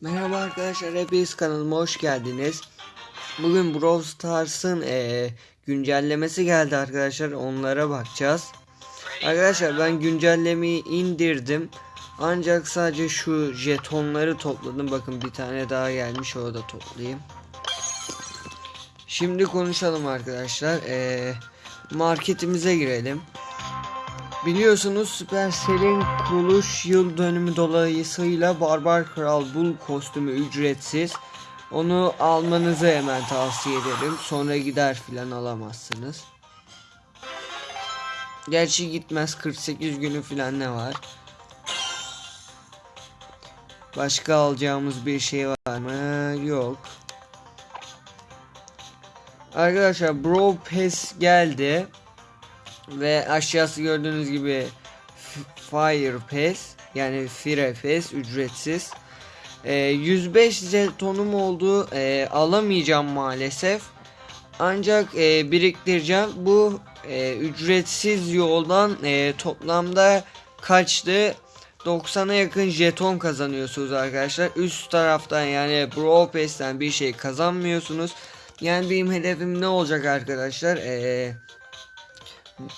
Merhaba arkadaşlar, hepiniz kanalıma hoş geldiniz. Bugün Brawl Stars'ın eee, güncellemesi geldi arkadaşlar, onlara bakacağız. Arkadaşlar ben güncellemeyi indirdim. Ancak sadece şu jetonları topladım. Bakın bir tane daha gelmiş, o da toplayayım. Şimdi konuşalım arkadaşlar. Eee, marketimize girelim. Biliyorsunuz Supercell'in kuruluş yıl dönümü dolayısıyla Barbar Kral Bull kostümü ücretsiz. Onu almanızı hemen tavsiye ederim. Sonra gider filan alamazsınız. Gerçi gitmez 48 günü filan ne var? Başka alacağımız bir şey var mı? Yok. Arkadaşlar Bro Pass geldi. Ve aşağısı gördüğünüz gibi Fire Pass yani Fire Pass ücretsiz. Ee, 105 jetonum oldu. Ee, alamayacağım maalesef. Ancak e, biriktireceğim. Bu e, ücretsiz yoldan e, toplamda kaçtı? 90'a yakın jeton kazanıyorsunuz arkadaşlar. Üst taraftan yani Bro Pass'ten bir şey kazanmıyorsunuz. Yani benim hedefim ne olacak arkadaşlar? Eee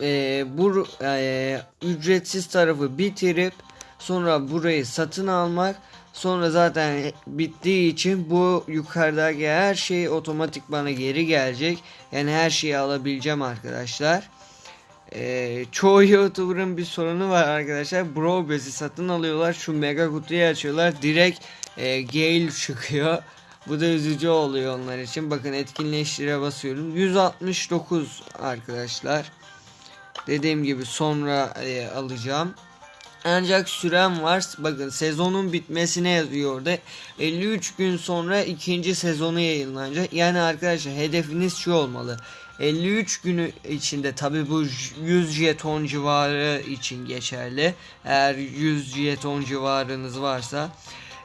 e, bu e, ücretsiz tarafı bitirip sonra burayı satın almak sonra zaten bittiği için bu yukarıdaki her şey otomatik bana geri gelecek. Yani her şeyi alabileceğim arkadaşlar. Ee, çoğu youtuber'ın bir sorunu var arkadaşlar. Bro bezi satın alıyorlar şu mega kutuyu açıyorlar direkt e, Gale çıkıyor. Bu da üzücü oluyor onlar için. Bakın etkinleştire basıyorum. 169 arkadaşlar Dediğim gibi sonra e, alacağım. Ancak sürem var. Bakın sezonun bitmesine yazıyor orada. 53 gün sonra ikinci sezonu yayınlanacak. Yani arkadaşlar hedefiniz şu olmalı. 53 günü içinde tabi bu 100 jeton civarı için geçerli. Eğer 100 jeton civarınız varsa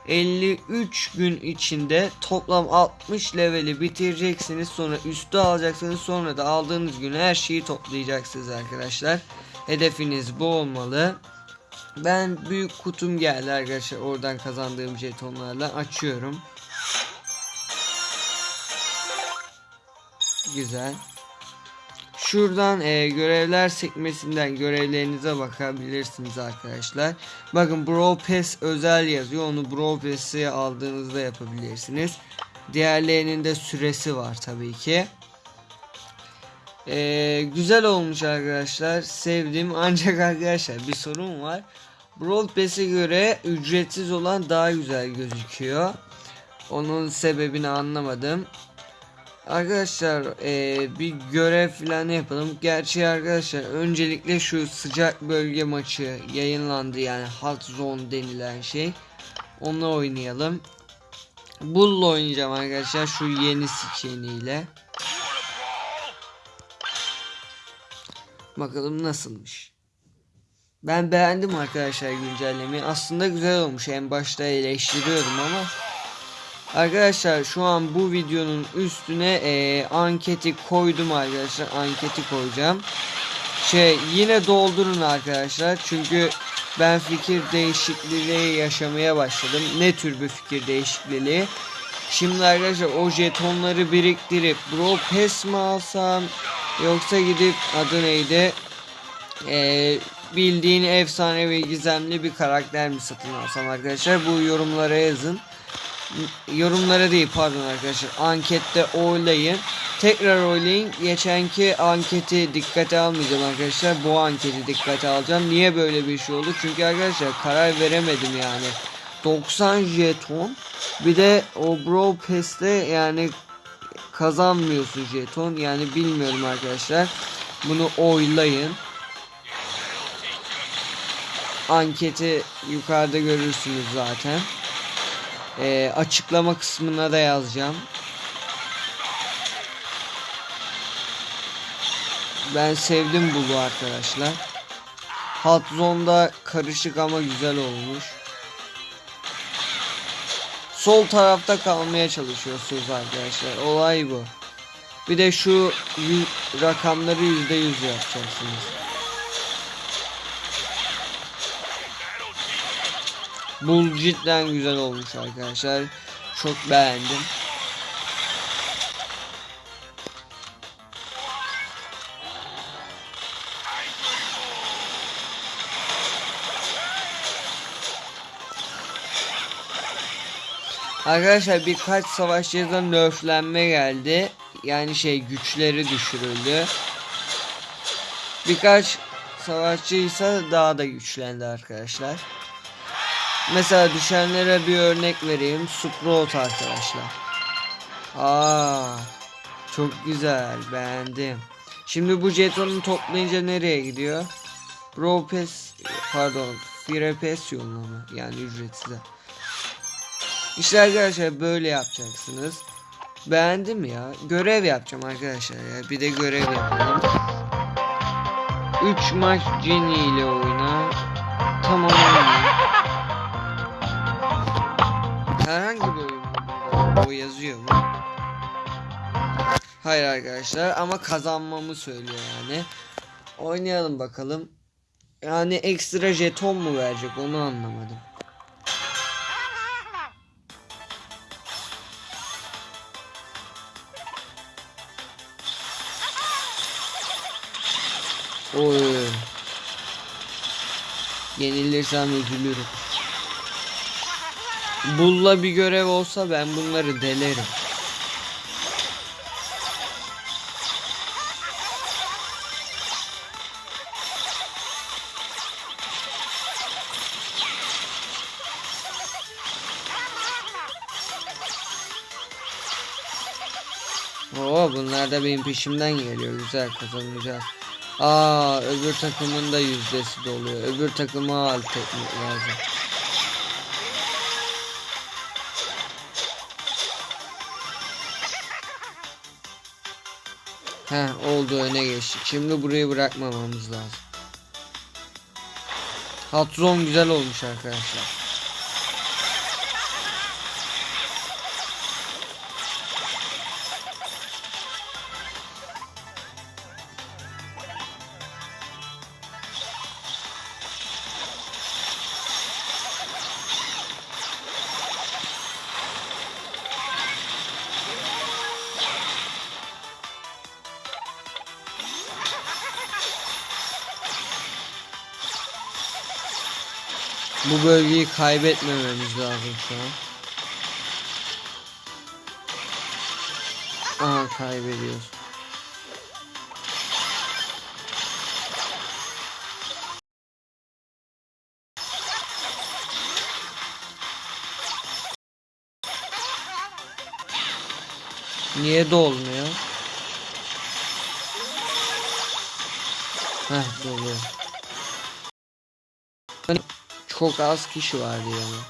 53 gün içinde toplam 60 leveli bitireceksiniz. Sonra üstü alacaksınız. Sonra da aldığınız gün her şeyi toplayacaksınız arkadaşlar. Hedefiniz bu olmalı. Ben büyük kutum geldi arkadaşlar. Oradan kazandığım jetonlarla açıyorum. Güzel. Şuradan e, görevler sekmesinden görevlerinize bakabilirsiniz arkadaşlar. Bakın Bro Pass özel yazıyor. Onu Bro Pass'i aldığınızda yapabilirsiniz. Diğerlerinin de süresi var tabii ki. E, güzel olmuş arkadaşlar. Sevdim. Ancak arkadaşlar bir sorun var. Brawl Pass'e göre ücretsiz olan daha güzel gözüküyor. Onun sebebini anlamadım. Arkadaşlar ee, bir görev falan yapalım. Gerçi arkadaşlar öncelikle şu sıcak bölge maçı yayınlandı yani hot zone denilen şey. Onu oynayalım. Bull'la oynayacağım arkadaşlar şu yeni skiniyle. Bakalım nasılmış. Ben beğendim arkadaşlar güncellemeyi. Aslında güzel olmuş. En başta eleştiriyordum ama Arkadaşlar şu an bu videonun üstüne e, anketi koydum arkadaşlar. Anketi koyacağım. Şey yine doldurun arkadaşlar. Çünkü ben fikir değişikliği yaşamaya başladım. Ne tür bir fikir değişikliği? Şimdi arkadaşlar o jetonları biriktirip Bro Pass mi alsam yoksa gidip adı neydi? Ee, bildiğin efsane ve gizemli bir karakter mi satın alsam arkadaşlar? Bu yorumlara yazın yorumlara değil pardon arkadaşlar. Ankette oylayın. Tekrar oylayın. Geçenki anketi dikkate almayacağım arkadaşlar. Bu anketi dikkate alacağım. Niye böyle bir şey oldu? Çünkü arkadaşlar karar veremedim yani. 90 jeton bir de o bro peste yani kazanmıyorsun jeton yani bilmiyorum arkadaşlar. Bunu oylayın. Anketi yukarıda görürsünüz zaten e, açıklama kısmına da yazacağım. Ben sevdim bu arkadaşlar. Hot Zone'da karışık ama güzel olmuş. Sol tarafta kalmaya çalışıyorsunuz arkadaşlar. Olay bu. Bir de şu rakamları %100 yapacaksınız. Bu cidden güzel olmuş arkadaşlar. Çok beğendim. Arkadaşlar birkaç savaşçıda nerflenme geldi. Yani şey güçleri düşürüldü. Birkaç savaşçı ise daha da güçlendi arkadaşlar. Mesela düşenlere bir örnek vereyim. Sprout arkadaşlar. Aa, çok güzel beğendim. Şimdi bu jetonu toplayınca nereye gidiyor? Bro Pass, pardon Fire Pass yoluna mı? Yani ücretsiz. İşte arkadaşlar böyle yapacaksınız. Beğendim ya. Görev yapacağım arkadaşlar ya. Bir de görev yapalım. 3 maç Jenny ile oyna. Tamam O yazıyor mu? Hayır arkadaşlar ama kazanmamı söylüyor yani. Oynayalım bakalım. Yani ekstra jeton mu verecek onu anlamadım. Oy. Yenilirsem üzülürüm. Bulla bir görev olsa ben bunları delerim. Oo bunlar da benim peşimden geliyor. Güzel kazanacağız. Aa öbür takımın da yüzdesi doluyor. Öbür takıma alt etmek lazım. Heh oldu öne geçtik. Şimdi burayı bırakmamamız lazım. Hatron güzel olmuş arkadaşlar. Bu bölgeyi kaybetmememiz lazım şu an. Aha kaybediyoruz. Niye dolmuyor? Heh doluyor. Çok az kişi vardı yani.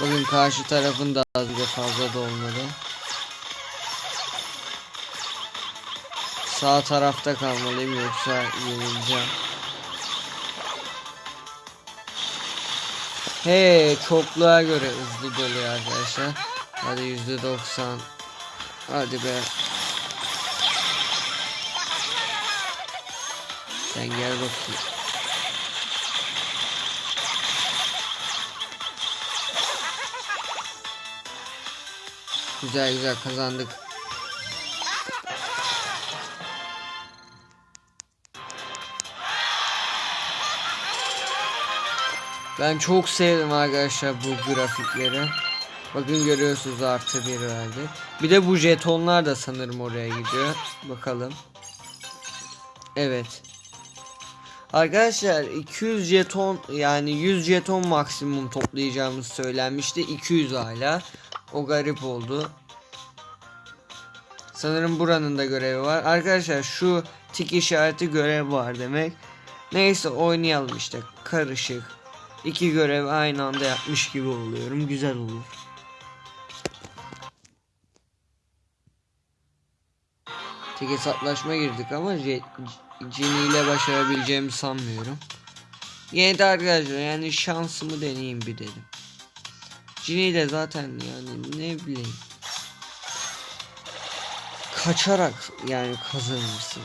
Bakın karşı tarafın da az bile fazla dolmadı. Sağ tarafta kalmalıyım yoksa yenileceğim. He çokluğa göre hızlı doluyor arkadaşlar. Hadi yüzde doksan. Hadi be. Sen gel bakayım. Güzel güzel kazandık. Ben çok sevdim arkadaşlar bu grafikleri. Bakın görüyorsunuz artı bir verdi. Bir de bu jetonlar da sanırım oraya gidiyor. Bakalım. Evet. Arkadaşlar 200 jeton yani 100 jeton maksimum toplayacağımız söylenmişti. 200 hala. O garip oldu. Sanırım buranın da görevi var. Arkadaşlar şu tik işareti görev var demek. Neyse oynayalım işte. Karışık. İki görev aynı anda yapmış gibi oluyorum. Güzel olur. Tek hesaplaşma girdik ama Cini ile başarabileceğimi sanmıyorum. Yine de arkadaşlar yani şansımı deneyeyim bir dedim. Cini ile zaten yani ne bileyim. Kaçarak yani kazanırsın.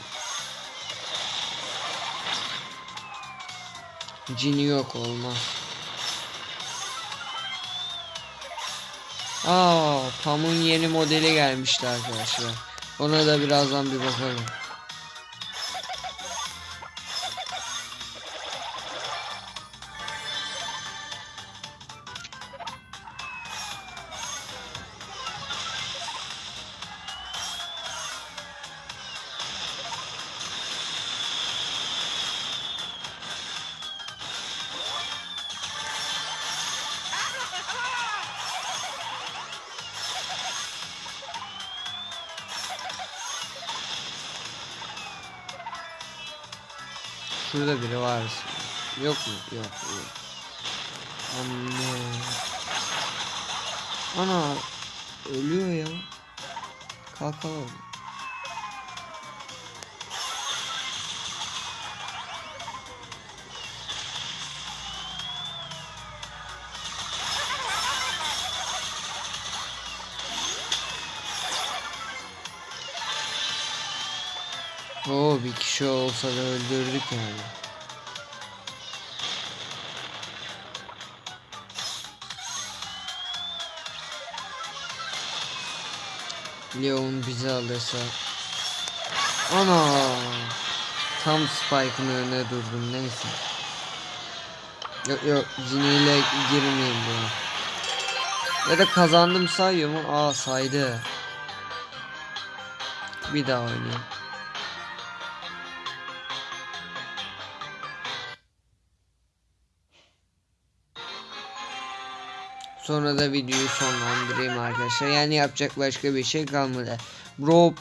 Cini yok olmaz. Aa, Pam'ın yeni modeli gelmişti arkadaşlar. Ona da birazdan bir bakalım. Şurada biri var. Yok mu? Yok. yok. Anne. Ana ölüyor ya. Kalkalım. Oo bir kişi olsa da öldürdük yani. Leon bizi alırsa. Ana. Tam Spike'ın önüne durdum neyse. Yok yok Cine girmeyeyim buna. Ya da kazandım sayıyor mu? Aa saydı. Bir daha oynayayım. Sonra da videoyu sonlandırayım arkadaşlar. Yani yapacak başka bir şey kalmadı.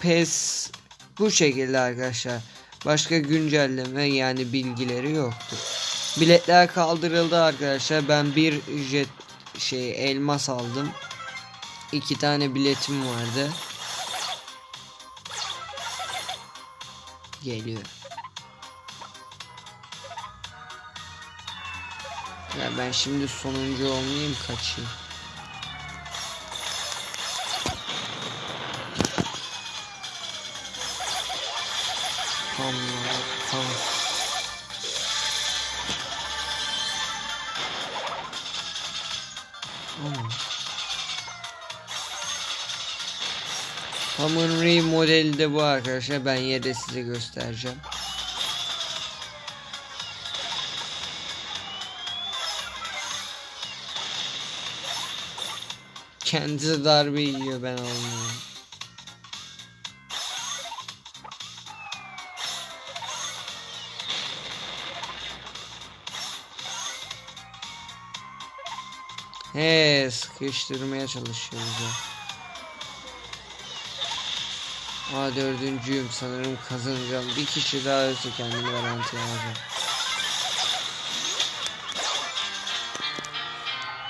Pass bu şekilde arkadaşlar. Başka güncelleme yani bilgileri yoktu. Biletler kaldırıldı arkadaşlar. Ben bir jet şey elmas aldım. İki tane biletim vardı. Geliyor. Ya ben şimdi sonuncu olmayayım kaçayım. Tamam. Tamam. Hamur modeli de bu arkadaşlar. Ben yine size göstereceğim. Kendisi darbe yiyor ben olmuyorum. He sıkıştırmaya çalışıyoruz ya. Aa dördüncüyüm sanırım kazanacağım. Bir kişi daha ölse kendimi garantiye alacağım.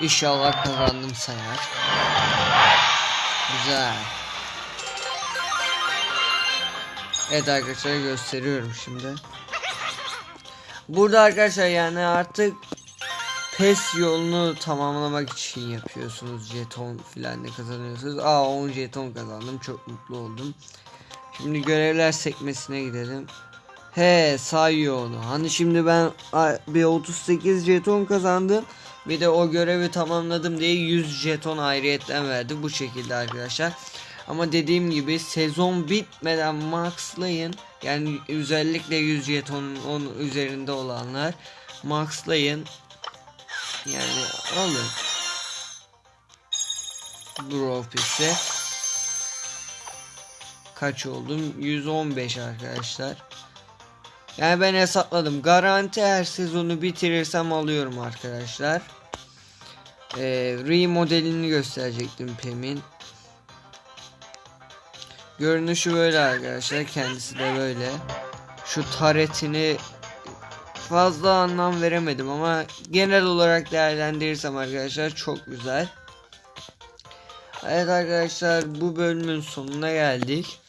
İnşallah kazandım sayar. Güzel. Evet arkadaşlar gösteriyorum şimdi. Burada arkadaşlar yani artık PES yolunu tamamlamak için yapıyorsunuz. Jeton filan ne kazanıyorsunuz. Aa 10 jeton kazandım. Çok mutlu oldum. Şimdi görevler sekmesine gidelim. He sayıyor onu. Hani şimdi ben bir 38 jeton kazandım. Bir de o görevi tamamladım diye 100 jeton ayrıyetten verdi. Bu şekilde arkadaşlar. Ama dediğim gibi sezon bitmeden maxlayın. Yani özellikle 100 jetonun onun üzerinde olanlar maxlayın. Yani alın. Dropisi. Kaç oldum? 115 arkadaşlar. Yani ben hesapladım. Garanti her sezonu bitirirsem alıyorum arkadaşlar. Ee, re modelini gösterecektim Pem'in. Görünüşü böyle arkadaşlar. Kendisi de böyle. Şu taretini fazla anlam veremedim ama genel olarak değerlendirirsem arkadaşlar çok güzel. Evet arkadaşlar bu bölümün sonuna geldik.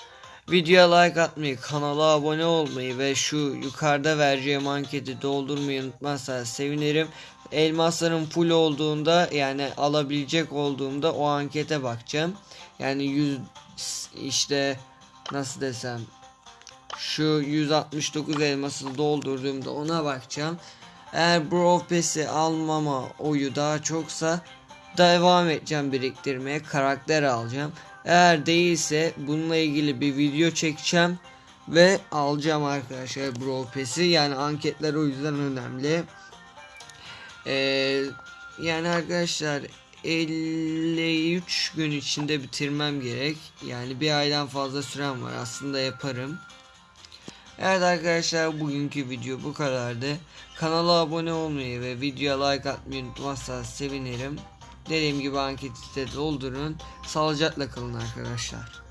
Videoya like atmayı, kanala abone olmayı ve şu yukarıda vereceğim anketi doldurmayı unutmazsanız sevinirim. Elmasların full olduğunda yani alabilecek olduğumda o ankete bakacağım. Yani 100 işte nasıl desem şu 169 elması doldurduğumda ona bakacağım. Eğer Bro Pass'i almama oyu daha çoksa devam edeceğim biriktirmeye. Karakter alacağım. Eğer değilse bununla ilgili bir video çekeceğim ve alacağım arkadaşlar Brawl Pass'i. Yani anketler o yüzden önemli. Ee, yani arkadaşlar 53 gün içinde bitirmem gerek. Yani bir aydan fazla sürem var. Aslında yaparım. Evet arkadaşlar bugünkü video bu kadardı. Kanala abone olmayı ve videoya like atmayı unutmazsanız sevinirim. Dediğim gibi anketi de doldurun. Sağlıcakla kalın arkadaşlar.